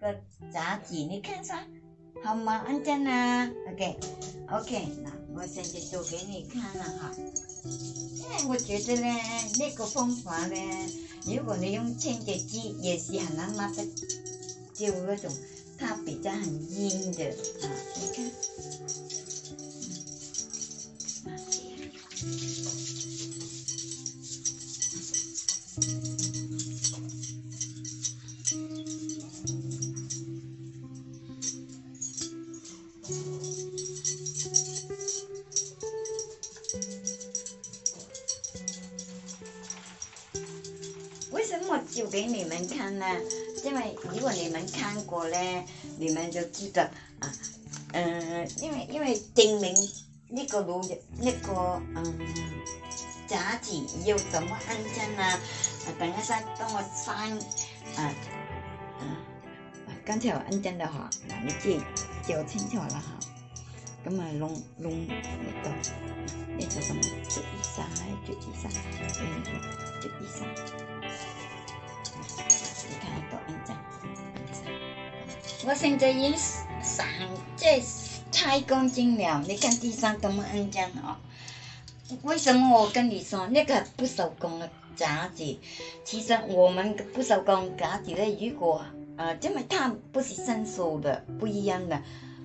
个杂志你看下，好吗？安静啦。o k o k 那我现在就给你看了哈，因为我觉得呢，那个方法呢，如果你用清洁剂也是很难抹的，就那种它比较很硬的啊，你看。怎么就给你们看呢？因为如果你们看过呢，你们就记得啊，嗯，因为因为丁明那个路那个嗯架子要怎么安装呢？等一下帮我翻啊啊！刚才我安装的哈，那你记就清楚了哈，咁啊，弄弄个道？个什么就一上？就一下，哎，举一下。你看多干净！我现在已经上这太公斤了，你看地上多么干净哦！为什么我跟你说那个不手工的架子？其实我们不手工架子的，如果呃这么烫，不是生锈的，不一样的，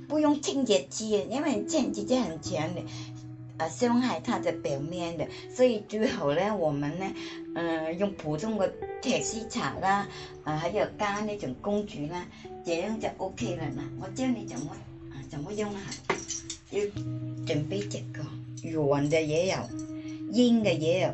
不用清洁剂，因为清洁剂很强的。啊，傷害它的表面嘅，所以最後呢，我們呢，呃，用普通嘅鐵絲刷啦，啊，喺有加呢種工具啦，這樣就 O K 啦我教你怎麼，啊，怎么用哈，要準備这個軟嘅嘢油，硬嘅嘢油。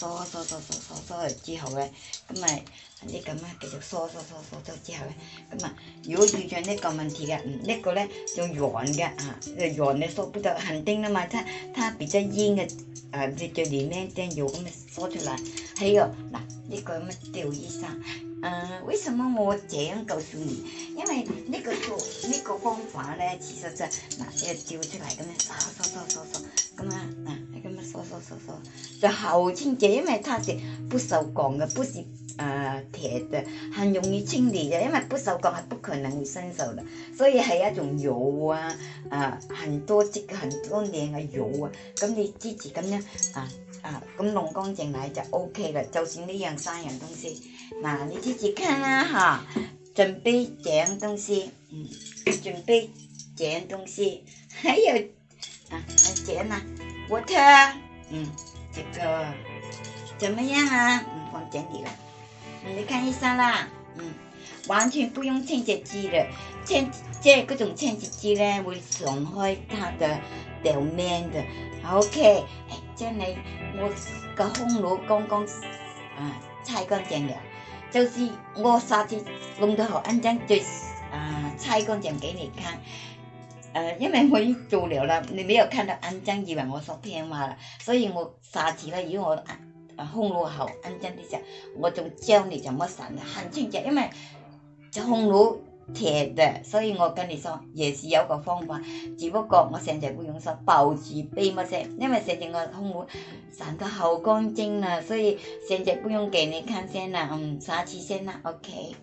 梳梳梳梳梳梳咗之後咧，咁咪你咁啊繼續梳梳梳梳咗之後咧，咁啊如果遇上呢個問題嘅，嗯呢個咧用軟嘅啊，用軟嘅梳不到，肯定啦嘛，它它比較硬嘅，啊在在裏面啲油咁样梳出來。係啊，嗱呢個乜吊医生，嗯，为什么我这样告诉你？因为呢个做呢个方法咧，其实就嗱，即係出嚟咁样，梳梳梳梳梳咁啊。就好清洁因为它是不锈钢的不是呃铁的很容易清理的因为不锈钢是不可能伸手的所以是一种油啊啊很多积很多年的油啊咁你自己咁样啊啊咁弄干净嚟就 ok 啦就算呢样三样东西嗱你自己看啦吓准备几样东西嗯准备几样东西还有啊来剪啦 water 嗯，这个怎么样啊？嗯，放整理了，你看一下啦。嗯，完全不用清洁剂的，清这各种清洁剂咧会损害它的表面的。OK，诶，这里我个烘炉刚刚啊拆干净了，就是我上次弄得好安静，就啊拆干净给你看。呃，因为我已做了啦，你没有看到恩真以为我说聽话啦，所以我下次咧，如果我啊空炉好恩真啲時候，我仲教你怎么神的，很清潔，因这空炉铁嘅，所以我跟你说也是有个方法，只不过我现在不用说保持俾冇聲，因为现在我空炉散得好干净啊，所以现在不用给你看先啦，嗯，下次先啦，OK。